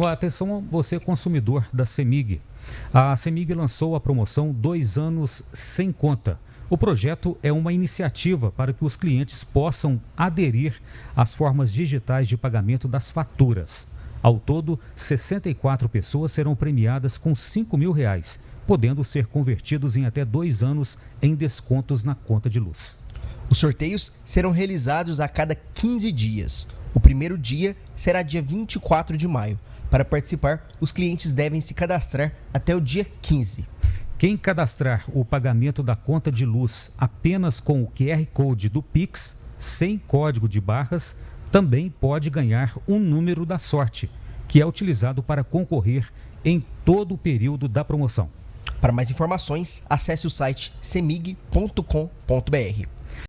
Atenção você consumidor da CEMIG. A CEMIG lançou a promoção Dois Anos Sem Conta. O projeto é uma iniciativa para que os clientes possam aderir às formas digitais de pagamento das faturas. Ao todo, 64 pessoas serão premiadas com 5 mil reais, podendo ser convertidos em até dois anos em descontos na conta de luz. Os sorteios serão realizados a cada 15 dias. O primeiro dia será dia 24 de maio. Para participar, os clientes devem se cadastrar até o dia 15. Quem cadastrar o pagamento da conta de luz apenas com o QR Code do Pix, sem código de barras, também pode ganhar um número da sorte, que é utilizado para concorrer em todo o período da promoção. Para mais informações, acesse o site semig.com.br.